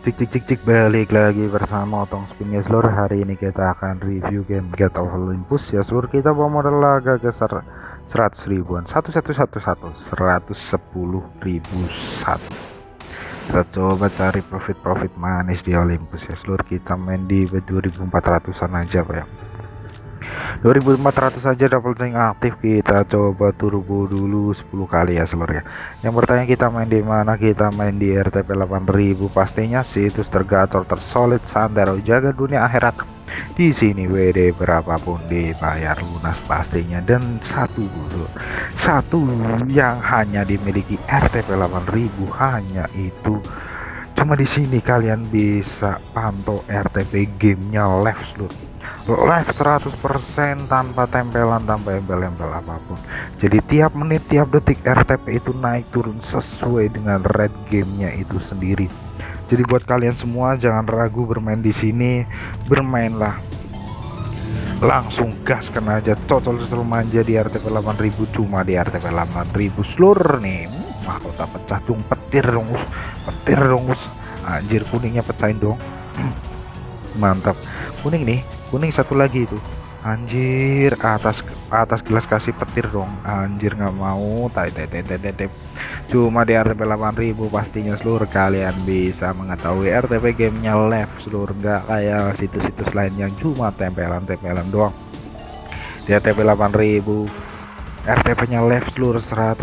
Cik cik cik cik balik lagi bersama Otong Spin ya seluruh hari ini kita akan review game Get of Olympus. Ya seluruh kita bawa modal laga ke 100 ribuan. 1111 110 ribu satu. Kita coba cari profit-profit manis di Olympus ya seluruh kita main di 2400an aja pak ya 2400 saja double tank aktif kita coba turbo dulu 10 kali ya seluruh ya. Yang bertanya kita main di mana kita main di RTP 8000 pastinya situs tergacor tersolid santero jaga dunia akhirat. Di sini WD berapapun dibayar lunas pastinya. Dan satu dulu satu yang hanya dimiliki RTP 8000 hanya itu. Cuma di sini kalian bisa pantau RTP gamenya live seluruh live 100% tanpa tempelan tanpa embel-embel apa pun. Jadi tiap menit tiap detik RTP itu naik turun sesuai dengan red gamenya itu sendiri. Jadi buat kalian semua jangan ragu bermain di sini. Bermainlah. Langsung gaskan aja. Cocol-cocol manja di RTP 8000 cuma di RTP 8000 seluruh nih mahkota pecah dong petir dong petir dong anjir kuningnya pecahin dong. Mantap. Kuning nih kuning satu lagi itu. Anjir atas atas gelas kasih petir dong. Anjir nggak mau. Tai tai tai tai tai cuma di RTP 8000 pastinya seluruh kalian bisa mengetahui RTP gamenya live seluruh nggak kayak situs-situs lain yang cuma tempelan-tempelan doang. Di RTP 8000 RTP nya live seluruh 100%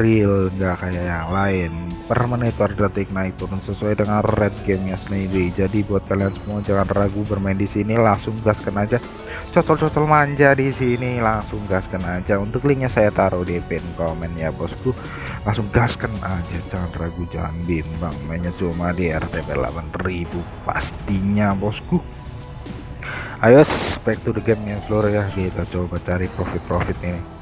real nggak kayak yang lain. Per menit per detik naik turun sesuai dengan red gamenya sendiri jadi buat kalian semua jangan ragu bermain di sini langsung gaskan aja. Cocol-cocol manja di sini langsung gaskan aja. Untuk linknya saya taruh di pin komen ya bosku. Langsung gaskan aja jangan ragu jangan bimbang. Mainnya cuma di RTP 8000 pastinya bosku. Ayo back to the game ya seluruh ya. Kita coba cari profit-profit ini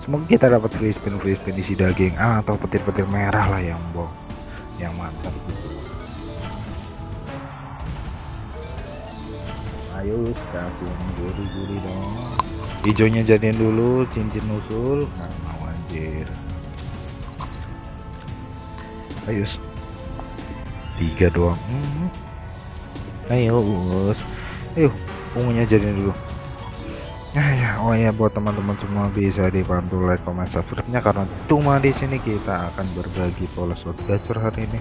semoga kita dapat free spin free spin isi daging ah, atau petir-petir merah lah yang bong yang mantap gitu ayo kasih yang gurih-gurih dong. Hijaunya jadiin dulu cincin usul. Nggak mau anjir. Ayo tiga doang. Hmm. ayo ayo ungunya jadiin dulu ya ya oh ya buat teman-teman semua bisa dibantu like comment subscribe nya karena cuma di sini kita akan berbagi pola slot gacor hari ini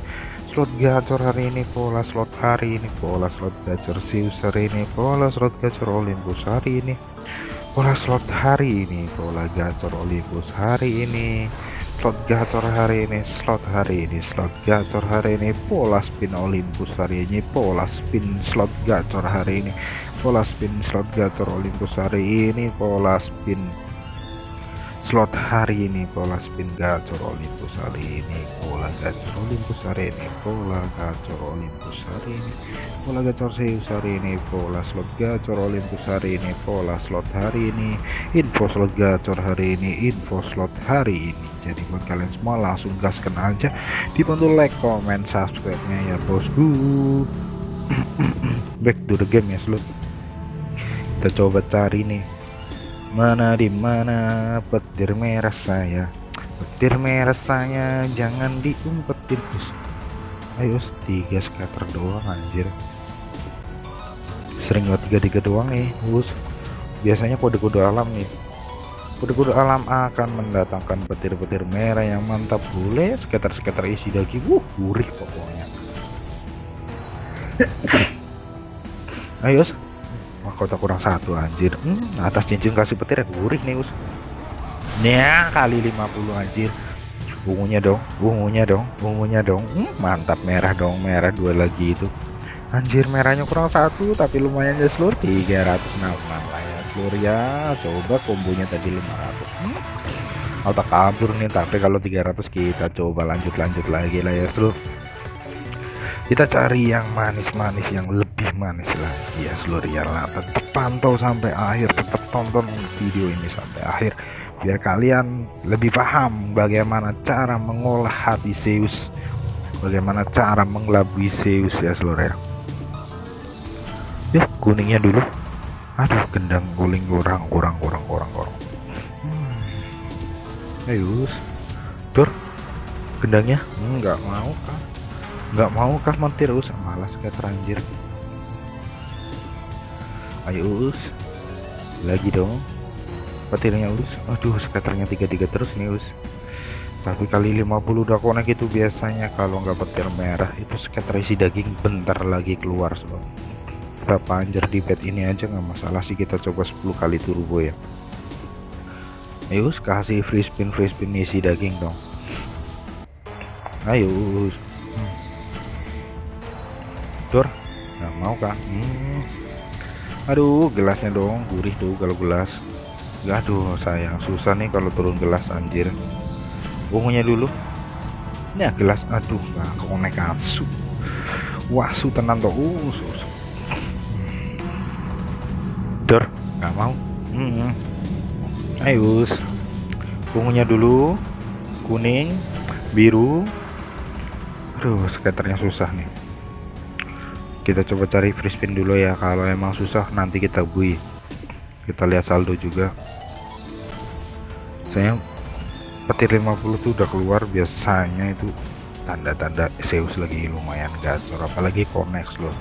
slot gacor hari ini pola slot hari ini pola slot gacor Zeus hari ini pola slot gacor Olympus hari ini pola slot hari ini pola gacor Olympus hari ini slot gacor hari ini slot hari ini slot gacor hari ini pola spin Olympus hari ini pola spin slot gacor hari ini pola spin slot gacor Olympus hari ini pola spin slot hari ini pola spin gacor Olympus hari ini pola gacor Olympus hari ini pola gacor Olympus hari ini pola gacor Zeus hari ini pola slot gacor Olympus hari ini pola slot hari ini info slot gacor hari ini info slot hari ini. Jadi buat kalian semua langsung gaskan aja dibantu like comment subscribe nya ya bosku. Back to the game ya seluruh kita coba cari nih. Mana di mana? Petir merah saya. Petir merah saya. Jangan diumpetin us. Ayo tiga scatter doang anjir. Sering buat tiga tiga doang nih us. Biasanya kode-kode alam nih. Kode-kode alam akan mendatangkan petir-petir merah yang mantap. Boleh scatter-scatter isi daging. Uh gurih pokoknya. Ayo mahkota kurang satu anjir. Hmm, atas cincin kasih petir ya gurih nih us. Ya kali 50 anjir. Ungunya dong ungunya dong ungunya dong. Hmm, mantap merah dong merah dua lagi itu. Anjir merahnya kurang satu tapi lumayan ya seluruh 300 nah lah ya seluruh ya. Coba kombonya tadi 500 hmm. otak kabur nih tapi kalau 300 kita coba lanjut-lanjut lagi lah ya seluruh kita cari yang manis-manis yang lebih manis lagi ya seluruh ya tetap pantau sampai akhir tetap tonton video ini sampai akhir biar kalian lebih paham bagaimana cara mengolah hati Zeus bagaimana cara mengelabui Zeus ya seluruh ya. Ya kuningnya dulu. Aduh gendang guling kurang kurang kurang kurang kurang hmm. ayo tur gendangnya? Enggak mau kan nggak mau kah mentir us? Malas kayak teranjir. Ayo us. Lagi dong. Petirnya us. Aduh skaternya tiga-tiga terus nih us. Tapi kali 50 udah konek itu biasanya. Kalau nggak petir merah itu skater isi daging bentar lagi keluar so. kita panjer di bed ini aja nggak masalah sih kita coba 10 kali turbo ya. Ayo us kasih free spin free spin isi daging dong. Ayo us dor nggak mau kah hmm. aduh gelasnya dong. Gurih tuh kalau gelas. Aduh sayang. Susah nih kalau turun gelas anjir. Ungunya dulu. Ini ya gelas. Aduh nggak konek asu. Wah su tenan tuh uh, sus. dor nggak mau. Hmm. ayo ungunya dulu. Kuning. Biru. Aduh skaternya susah nih kita coba cari free spin dulu ya. Kalau emang susah nanti kita bui. Kita lihat saldo juga. Saya petir 50 tuh udah keluar biasanya itu tanda-tanda Zeus lagi lumayan gacor. Apalagi connect loh.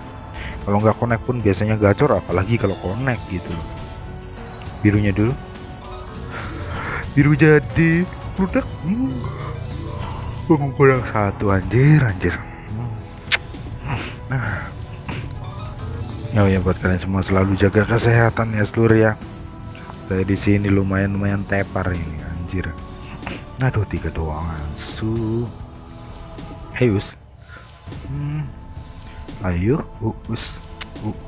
Kalau nggak connect pun biasanya gacor apalagi kalau connect gitu loh. Birunya dulu. Biru jadi udah hmm. kurang satu anjir anjir. Hmm. nah Oh ya buat kalian semua selalu jaga kesehatan ya seluruh ya. Saya di sini lumayan lumayan tepar ini anjir. Aduh tiga doang su. Hey us. Hmm. Ayo us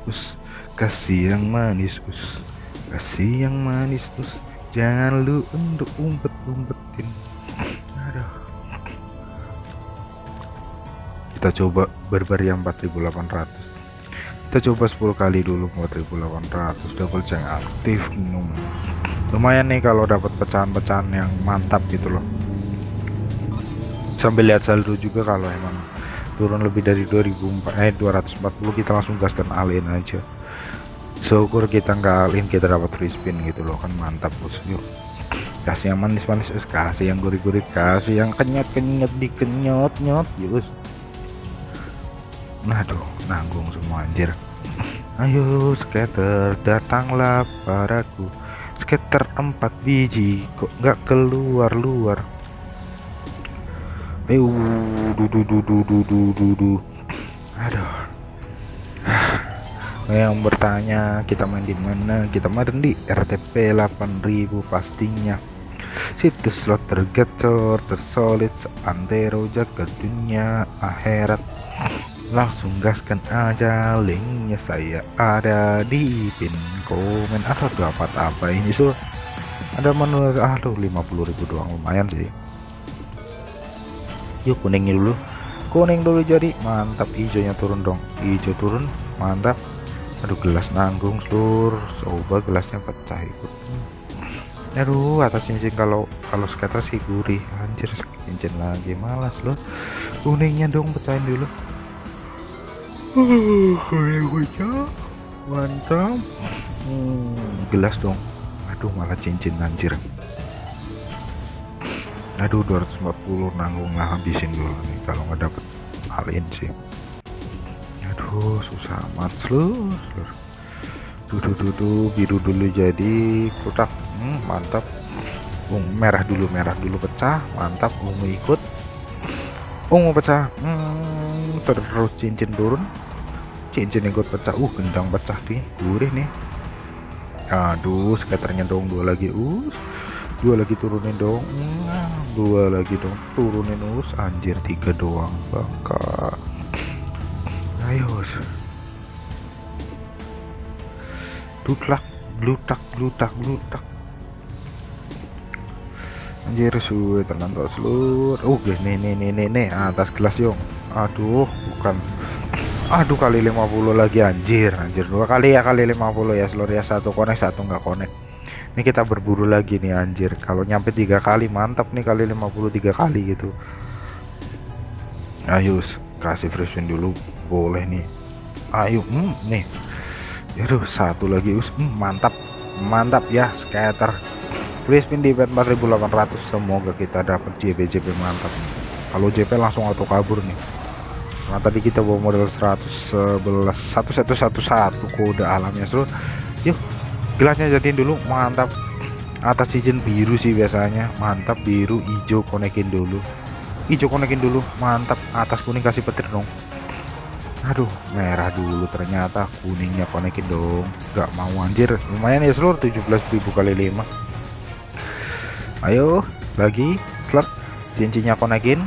us kasih yang manis us kasih yang manis us jangan lu untuk umpet umpetin. Aduh. Kita coba barbar yang 4800 kita coba 10 kali dulu 4800 double jang aktif lumayan nih kalau dapat pecahan-pecahan yang mantap gitu loh. Sambil lihat saldo juga kalau emang turun lebih dari 2004 eh 240 kita langsung gaskan alin aja. Syukur kita nggak alin kita dapat free spin gitu loh kan mantap bos. Yuk. Kasih yang manis-manis kasih yang gurih-gurih kasih yang kenyot-kenyot dikenyot-nyot yus aduh nanggung semua anjir. Ayo skater datanglah padaku. Skater empat biji kok nggak keluar luar ayo dudu dudu dudu dudu aduh. Yang bertanya kita main di mana? Kita main di RTP 8000 pastinya. Situs slot tergacor tersolid seantero jaga dunia akhirat langsung gaskan aja linknya saya ada di pin komen. Atau dapat apa ini so ada menu aduh 50.000 doang lumayan sih. Yuk kuningnya dulu. Kuning dulu jadi mantap hijaunya turun dong. Hijau turun mantap. Aduh gelas nanggung seluruh coba gelasnya pecah ikut. Aduh atas cincin kalau kalau skater sih gurih. Anjir cincin lagi malas loh. Kuningnya dong pecahin dulu mantap. Hmm, gelas dong. Aduh malah cincin anjir. Aduh 240 nanggung lah habisin dulu nih kalau nggak dapet halin sih. Aduh susah amat seluruh dudu dudu biru dulu jadi kotak. Hmm, mantap. Ungu merah dulu merah dulu pecah. Mantap ungu ikut. Ungu pecah. Hmm, terus cincin turun. Cincin ikut pecah uh gendang pecah nih gurih nih. Aduh skaternya dong dua lagi us. Dua lagi turunin dong dua lagi dong turunin us. Anjir tiga doang bangka ayo dutlak glutak glutak glutak anjir suwe tenan tok seluruh. Uh nih nih nih nih nih atas gelas yong aduh bukan. Aduh kali 50 lagi anjir. Anjir dua kali ya kali 50 ya seluruh ya satu konek satu nggak konek ini kita berburu lagi nih anjir. Kalau nyampe tiga kali mantap nih kali 53 kali gitu. Ayo kasih free spin dulu. Boleh nih. Ayo hmm, nih. Aduh satu lagi us hmm, mantap. Mantap ya scatter free spin di 4800 semoga kita dapat JP JP mantap. Kalau JP langsung auto kabur nih karena tadi kita bawa modal 111 1111 kode alamnya seluruh yuk gelasnya jadiin dulu mantap. Atas izin biru sih biasanya mantap biru hijau konekin dulu. Hijau konekin dulu mantap atas kuning kasih petir dong. Aduh merah dulu ternyata kuningnya konekin dong. Nggak mau anjir. Lumayan ya seluruh 17.000 kali 5 ayo lagi slot cincinnya konekin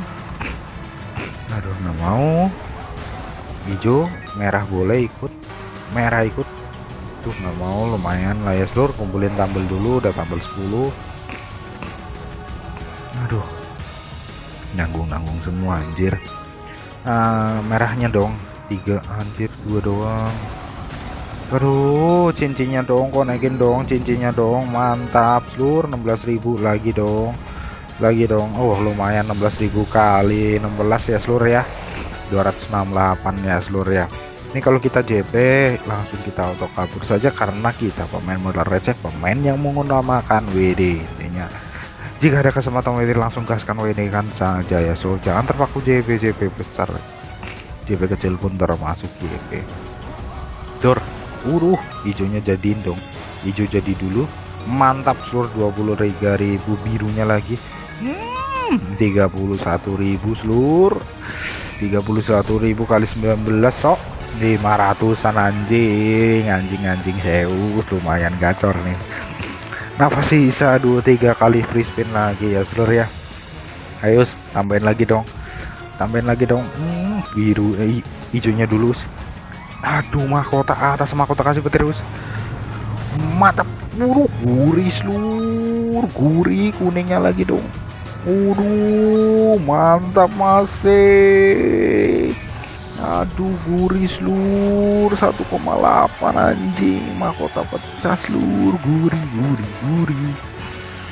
aduh nggak mau. Hijau merah boleh ikut. Merah ikut. Tuh nggak mau lumayan lah ya seluruh kumpulin tambel dulu udah tambel 10 aduh. Nanggung-nanggung semua anjir. Uh, merahnya dong. Tiga anjir dua doang. Aduh cincinnya dong kok naikin dong cincinnya dong. Mantap seluruh 16.000 lagi dong lagi dong. Oh lumayan 16.000 kali 16 ya seluruh ya. 268 ya seluruh ya. Ini kalau kita JP langsung kita auto kabur saja karena kita pemain modal receh pemain yang menggunakan WD intinya. Jika ada kesempatan WD langsung gaskan WD kan saja ya so. Jangan terpaku JP JP besar. JP kecil pun termasuk JP dor uruh hijaunya jadiin dong. Hijau jadi dulu mantap seluruh 23.000 birunya lagi hmm, 31.000 seluruh 31.000 kali 19 sok. 500an anjing anjing. Anjing sewu lumayan gacor nih. Napa sih bisa 2-3 kali free spin lagi ya seluruh ya? Ayo tambahin lagi dong. Tambahin lagi dong. Hmm, biru. Eh, hijaunya dulu aduh mahkota atas mahkota kasih petir us mantap buruk gurih seluruh gurih kuningnya lagi dong Waduh, mantap masih aduh gurih seluruh 1,8 anjing. Mahkota pecah seluruh gurih gurih gurih.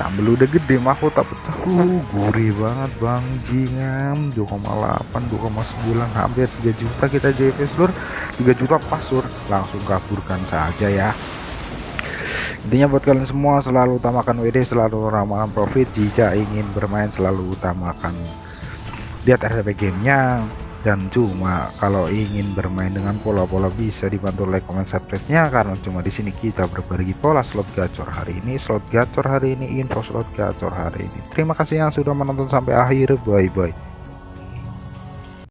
Tambah udah gede mahkota pecah uh gurih banget bang jingam 2,8 2,9 hampir 3 juta kita JP seluruh 3 juta pasur langsung kaburkan saja ya intinya buat kalian semua selalu utamakan WD selalu ramahkan profit. Jika ingin bermain selalu utamakan. Lihat RTP gamenya. Dan cuma kalau ingin bermain dengan pola-pola bisa dibantu like comment subscribe-nya. Karena cuma di sini kita berbagi pola slot gacor hari ini. Slot gacor hari ini info slot gacor hari ini. Terima kasih yang sudah menonton sampai akhir. Bye bye